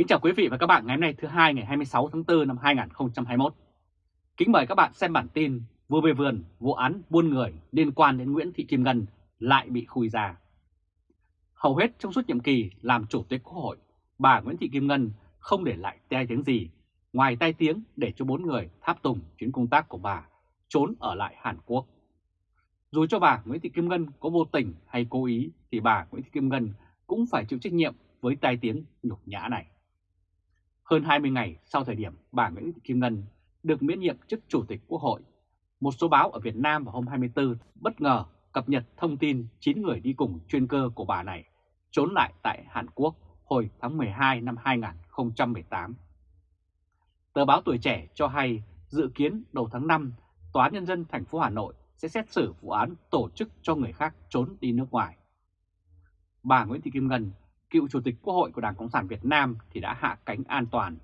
Kính chào quý vị và các bạn ngày hôm nay thứ hai ngày 26 tháng 4 năm 2021. Kính mời các bạn xem bản tin vừa về vườn vụ án buôn người liên quan đến Nguyễn Thị Kim Ngân lại bị khui ra. Hầu hết trong suốt nhiệm kỳ làm chủ tịch Quốc hội, bà Nguyễn Thị Kim Ngân không để lại tai tiếng gì ngoài tai tiếng để cho bốn người tháp tùng chuyến công tác của bà trốn ở lại Hàn Quốc. Dù cho bà Nguyễn Thị Kim Ngân có vô tình hay cố ý thì bà Nguyễn Thị Kim Ngân cũng phải chịu trách nhiệm với tai tiếng nhục nhã này. Hơn 20 ngày sau thời điểm bà Nguyễn Thị Kim Ngân được miễn nhiệm chức Chủ tịch Quốc hội, một số báo ở Việt Nam vào hôm 24 bất ngờ cập nhật thông tin 9 người đi cùng chuyên cơ của bà này trốn lại tại Hàn Quốc hồi tháng 12 năm 2018. Tờ báo Tuổi Trẻ cho hay dự kiến đầu tháng 5, Tòa án Nhân dân thành phố Hà Nội sẽ xét xử vụ án tổ chức cho người khác trốn đi nước ngoài. Bà Nguyễn Thị Kim Ngân cựu Chủ tịch Quốc hội của Đảng Cộng sản Việt Nam thì đã hạ cánh an toàn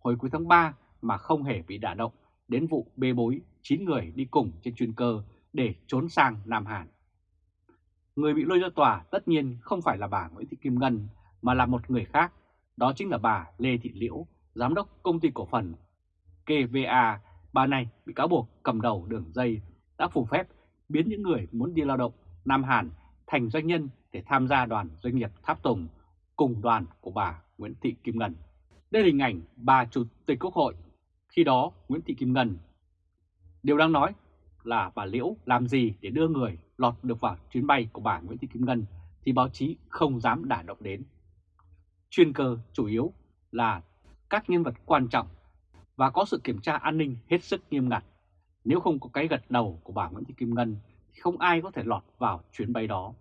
hồi cuối tháng 3 mà không hề bị đả động đến vụ bê bối 9 người đi cùng trên chuyên cơ để trốn sang Nam Hàn. Người bị lôi ra tòa tất nhiên không phải là bà Nguyễn Thị Kim Ngân mà là một người khác, đó chính là bà Lê Thị Liễu, Giám đốc Công ty Cổ phần KVA. Bà này bị cáo buộc cầm đầu đường dây đã phù phép biến những người muốn đi lao động Nam Hàn thành doanh nhân để tham gia đoàn doanh nghiệp Tháp Tùng cùng đoàn của bà Nguyễn Thị Kim Ngân. Đây là hình ảnh bà Chủ tịch Quốc hội, khi đó Nguyễn Thị Kim Ngân. Điều đang nói là bà Liễu làm gì để đưa người lọt được vào chuyến bay của bà Nguyễn Thị Kim Ngân thì báo chí không dám đả động đến. Chuyên cơ chủ yếu là các nhân vật quan trọng và có sự kiểm tra an ninh hết sức nghiêm ngặt. Nếu không có cái gật đầu của bà Nguyễn Thị Kim Ngân thì không ai có thể lọt vào chuyến bay đó.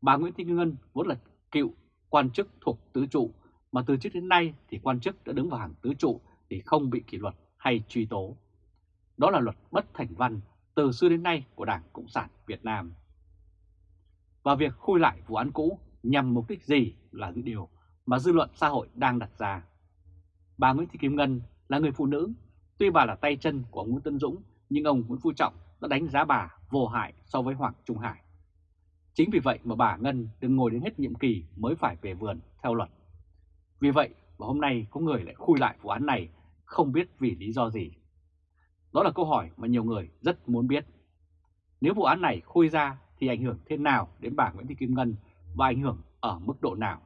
Bà Nguyễn Thị Kim Ngân vốn là cựu quan chức thuộc tứ trụ, mà từ trước đến nay thì quan chức đã đứng vào hàng tứ trụ thì không bị kỷ luật hay truy tố. Đó là luật bất thành văn từ xưa đến nay của Đảng Cộng sản Việt Nam. Và việc khui lại vụ án cũ nhằm mục đích gì là những điều mà dư luận xã hội đang đặt ra. Bà Nguyễn Thị Kim Ngân là người phụ nữ, tuy bà là tay chân của ông Nguyễn Tân Dũng, nhưng ông Nguyễn Phú Trọng đã đánh giá bà vô hại so với Hoàng Trung Hải. Chính vì vậy mà bà Ngân đừng ngồi đến hết nhiệm kỳ mới phải về vườn theo luật. Vì vậy mà hôm nay có người lại khui lại vụ án này không biết vì lý do gì. Đó là câu hỏi mà nhiều người rất muốn biết. Nếu vụ án này khui ra thì ảnh hưởng thế nào đến bà Nguyễn Thị Kim Ngân và ảnh hưởng ở mức độ nào?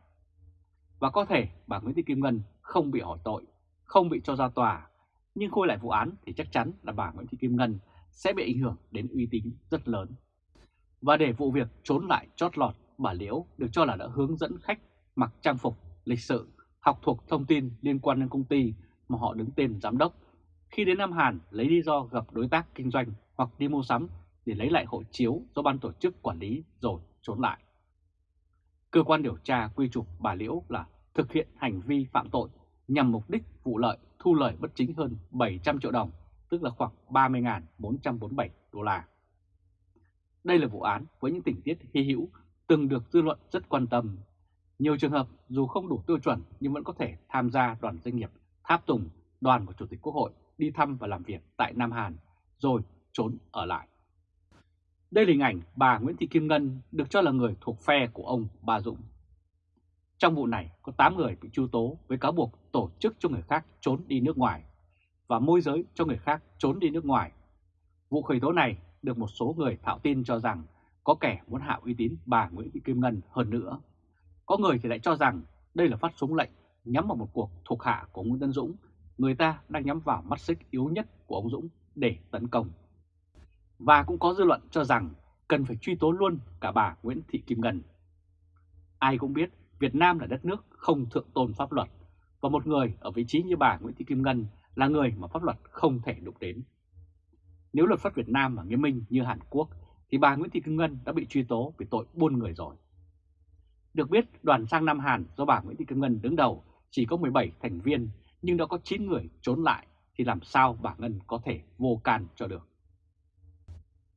Và có thể bà Nguyễn Thị Kim Ngân không bị hỏi tội, không bị cho ra tòa, nhưng khui lại vụ án thì chắc chắn là bà Nguyễn Thị Kim Ngân sẽ bị ảnh hưởng đến uy tín rất lớn. Và để vụ việc trốn lại chót lọt, bà Liễu được cho là đã hướng dẫn khách mặc trang phục, lịch sự, học thuộc thông tin liên quan đến công ty mà họ đứng tên giám đốc. Khi đến Nam Hàn lấy lý do gặp đối tác kinh doanh hoặc đi mua sắm để lấy lại hộ chiếu do ban tổ chức quản lý rồi trốn lại. Cơ quan điều tra quy chụp bà Liễu là thực hiện hành vi phạm tội nhằm mục đích vụ lợi thu lợi bất chính hơn 700 triệu đồng, tức là khoảng 30.447 đô la. Đây là vụ án với những tình tiết hy hữu, từng được dư luận rất quan tâm. Nhiều trường hợp dù không đủ tiêu chuẩn nhưng vẫn có thể tham gia đoàn doanh nghiệp tháp tùng đoàn của Chủ tịch Quốc hội đi thăm và làm việc tại Nam Hàn, rồi trốn ở lại. Đây là hình ảnh bà Nguyễn Thị Kim Ngân được cho là người thuộc phe của ông Ba Dũng. Trong vụ này, có 8 người bị truy tố với cáo buộc tổ chức cho người khác trốn đi nước ngoài và môi giới cho người khác trốn đi nước ngoài. Vụ khởi tố này được một số người thạo tin cho rằng có kẻ muốn hạ uy tín bà Nguyễn Thị Kim Ngân hơn nữa. Có người thì lại cho rằng đây là phát súng lệnh nhắm vào một cuộc thuộc hạ của Nguyễn Tân Dũng, người ta đang nhắm vào mắt xích yếu nhất của ông Dũng để tấn công. Và cũng có dư luận cho rằng cần phải truy tố luôn cả bà Nguyễn Thị Kim Ngân. Ai cũng biết Việt Nam là đất nước không thượng tôn pháp luật, và một người ở vị trí như bà Nguyễn Thị Kim Ngân là người mà pháp luật không thể đụng đến. Nếu luật pháp Việt Nam mà nghiêm minh như Hàn Quốc thì bà Nguyễn Thị Kim Ngân đã bị truy tố vì tội buôn người rồi. Được biết đoàn sang Nam Hàn do bà Nguyễn Thị Kim Ngân đứng đầu chỉ có 17 thành viên nhưng đã có 9 người trốn lại thì làm sao bà Ngân có thể vô can cho được.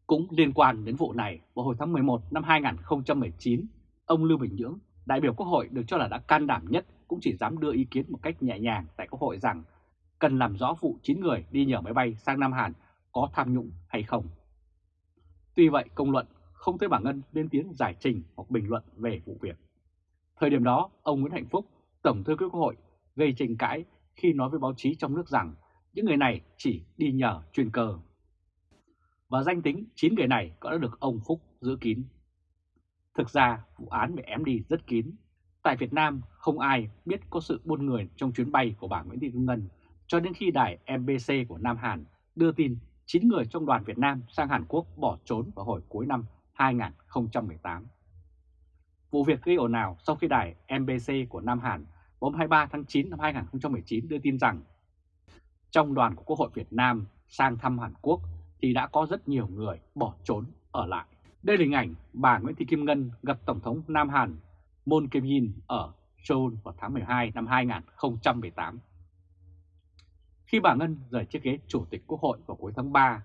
Cũng liên quan đến vụ này, vào hồi tháng 11 năm 2019, ông Lưu Bình Nhưỡng, đại biểu Quốc hội được cho là đã can đảm nhất cũng chỉ dám đưa ý kiến một cách nhẹ nhàng tại Quốc hội rằng cần làm rõ vụ 9 người đi nhờ máy bay sang Nam Hàn có tham nhũng hay không. Tuy vậy công luận không thấy bà Ngân lên tiếng giải trình hoặc bình luận về vụ việc. Thời điểm đó, ông Nguyễn Hạnh Phúc, Tổng thư ký Quốc hội, gây tranh cãi khi nói với báo chí trong nước rằng những người này chỉ đi nhờ chuyên cơ. Và danh tính 9 người này có đã được ông Phúc giữ kín. Thực ra vụ án bị ém đi rất kín. Tại Việt Nam không ai biết có sự buôn người trong chuyến bay của bà Nguyễn Thị Kim Ngân cho đến khi đài MBC của Nam Hàn đưa tin 9 người trong đoàn Việt Nam sang Hàn Quốc bỏ trốn vào hồi cuối năm 2018. Vụ việc gây ồn ào sau khi đài MBC của Nam Hàn hôm 23 tháng 9 năm 2019 đưa tin rằng, trong đoàn của Quốc hội Việt Nam sang thăm Hàn Quốc thì đã có rất nhiều người bỏ trốn ở lại. Đây là hình ảnh bà Nguyễn Thị Kim Ngân gặp Tổng thống Nam Hàn Moon Jae-in ở Seoul vào tháng 12 năm 2018. Khi bà Ngân rời chiếc ghế Chủ tịch Quốc hội vào cuối tháng 3,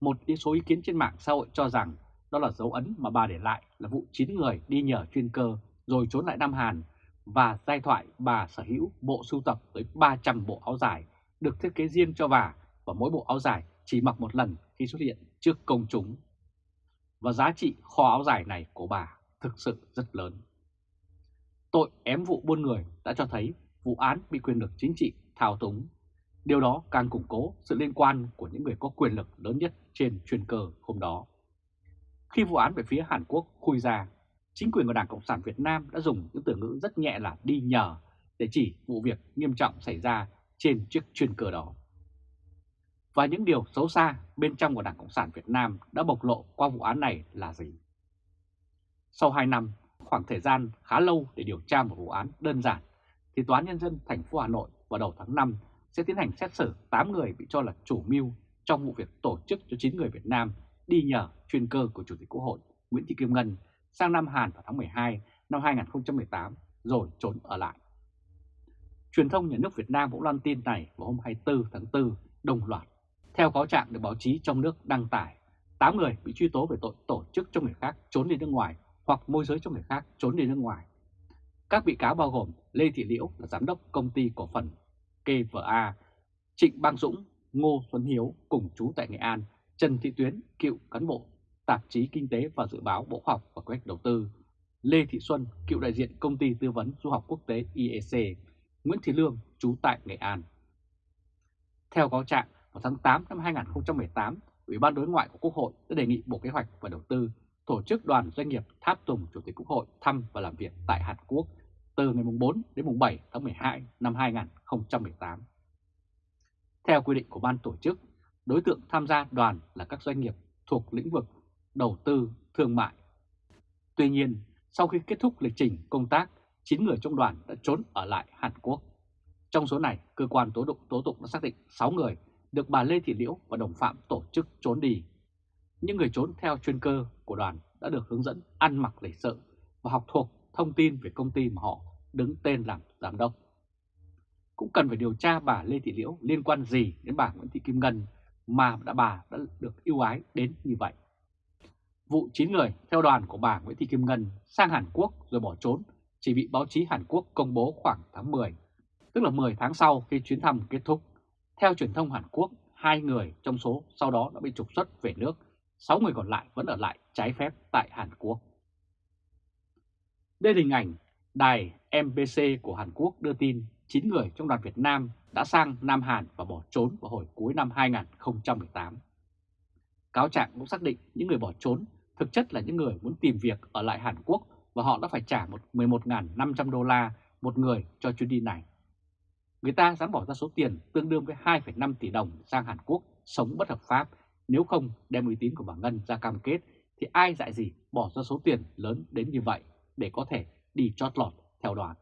một số ý kiến trên mạng xã hội cho rằng đó là dấu ấn mà bà để lại là vụ 9 người đi nhờ chuyên cơ rồi trốn lại Nam Hàn và giai thoại bà sở hữu bộ sưu tập tới 300 bộ áo dài được thiết kế riêng cho bà và mỗi bộ áo dài chỉ mặc một lần khi xuất hiện trước công chúng. Và giá trị kho áo dài này của bà thực sự rất lớn. Tội ém vụ buôn người đã cho thấy vụ án bị quyền lực chính trị thao túng. Điều đó càng củng cố sự liên quan của những người có quyền lực lớn nhất trên chuyên cơ hôm đó. Khi vụ án về phía Hàn Quốc khui ra, chính quyền của Đảng Cộng sản Việt Nam đã dùng những từ ngữ rất nhẹ là đi nhờ để chỉ vụ việc nghiêm trọng xảy ra trên chiếc chuyên cơ đó. Và những điều xấu xa bên trong của Đảng Cộng sản Việt Nam đã bộc lộ qua vụ án này là gì? Sau 2 năm, khoảng thời gian khá lâu để điều tra một vụ án đơn giản, thì Tòa án Nhân dân thành phố Hà Nội vào đầu tháng 5 sẽ tiến hành xét xử 8 người bị cho là chủ mưu trong vụ việc tổ chức cho 9 người Việt Nam đi nhờ chuyên cơ của Chủ tịch Quốc hội Nguyễn Thị Kim Ngân sang Nam Hàn vào tháng 12 năm 2018 rồi trốn ở lại. Truyền thông nhà nước Việt Nam cũng loan tin này vào hôm 24 tháng 4 đồng loạt. Theo cáo trạng được báo chí trong nước đăng tải, 8 người bị truy tố về tội tổ chức cho người khác trốn đi nước ngoài hoặc môi giới cho người khác trốn đi nước ngoài. Các bị cáo bao gồm Lê Thị Liễu là giám đốc công ty cổ phần KVA, Trịnh Bang Dũng, Ngô Xuân Hiếu cùng chú tại Nghệ An, Trần Thị Tuyến, cựu cán bộ tạp chí Kinh tế và Dự báo Bộ Khoa học và Kế hoạch Đầu tư, Lê Thị Xuân, cựu đại diện công ty tư vấn du học quốc tế IEC, Nguyễn Thị Lương, trú tại Nghệ An. Theo cáo trạng, vào tháng 8 năm 2018, Ủy ban Đối ngoại của Quốc hội đã đề nghị Bộ Kế hoạch và Đầu tư tổ chức đoàn doanh nghiệp tháp tùng Chủ tịch Quốc hội thăm và làm việc tại Hàn Quốc từ ngày 4 đến mùng 7 tháng 12 năm 2018. Theo quy định của ban tổ chức, đối tượng tham gia đoàn là các doanh nghiệp thuộc lĩnh vực đầu tư, thương mại. Tuy nhiên, sau khi kết thúc lịch trình công tác, 9 người trong đoàn đã trốn ở lại Hàn Quốc. Trong số này, cơ quan tố tụng tố tụng đã xác định 6 người được bà Lê Thị Liễu và đồng phạm tổ chức trốn đi. Những người trốn theo chuyên cơ của đoàn đã được hướng dẫn ăn mặc lịch sự và học thuộc thông tin về công ty mà họ đứng tên làm giám đốc. Cũng cần phải điều tra bà Lê Thị Liễu liên quan gì đến bà Nguyễn Thị Kim Ngân mà đã bà đã được ưu ái đến như vậy. Vụ 9 người theo đoàn của bà Nguyễn Thị Kim Ngân sang Hàn Quốc rồi bỏ trốn chỉ bị báo chí Hàn Quốc công bố khoảng tháng 10, tức là 10 tháng sau khi chuyến thăm kết thúc. Theo truyền thông Hàn Quốc, hai người trong số sau đó đã bị trục xuất về nước, 6 người còn lại vẫn ở lại trái phép tại Hàn Quốc. Đây là hình ảnh đài MBC của Hàn Quốc đưa tin 9 người trong đoàn Việt Nam đã sang Nam Hàn và bỏ trốn vào hồi cuối năm 2018. Cáo trạng cũng xác định những người bỏ trốn thực chất là những người muốn tìm việc ở lại Hàn Quốc và họ đã phải trả 11.500 đô la một người cho chuyến đi này. Người ta dám bỏ ra số tiền tương đương với 2,5 tỷ đồng sang Hàn Quốc sống bất hợp pháp, nếu không đem uy tín của bà Ngân ra cam kết thì ai dại gì bỏ ra số tiền lớn đến như vậy để có thể đi chót lọt theo đoàn.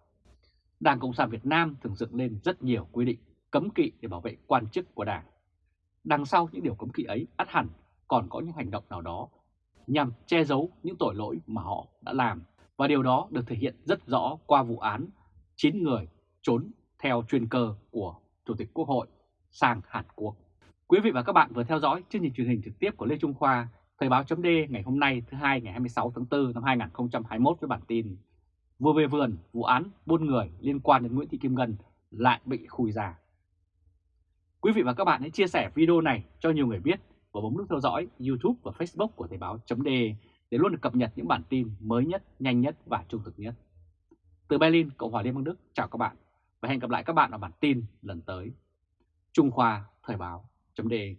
Đảng Cộng sản Việt Nam thường dựng lên rất nhiều quy định cấm kỵ để bảo vệ quan chức của Đảng. Đằng sau những điều cấm kỵ ấy ắt hẳn còn có những hành động nào đó nhằm che giấu những tội lỗi mà họ đã làm. Và điều đó được thể hiện rất rõ qua vụ án 9 người trốn theo chuyên cơ của Chủ tịch Quốc hội sang Hàn Quốc. Quý vị và các bạn vừa theo dõi chương trình truyền hình trực tiếp của Lê Trung Khoa, Thời báo chấm ngày hôm nay thứ hai ngày 26 tháng 4 năm 2021 với bản tin Vừa về vườn, vụ án buôn người liên quan đến Nguyễn Thị Kim Ngân lại bị khui ra. Quý vị và các bạn hãy chia sẻ video này cho nhiều người biết và bấm nút theo dõi YouTube và Facebook của Thời Báo .de để luôn được cập nhật những bản tin mới nhất, nhanh nhất và trung thực nhất. Từ Berlin, Cộng hòa Liên bang Đức, chào các bạn và hẹn gặp lại các bạn ở bản tin lần tới. Trung Khoa Thời Báo .de.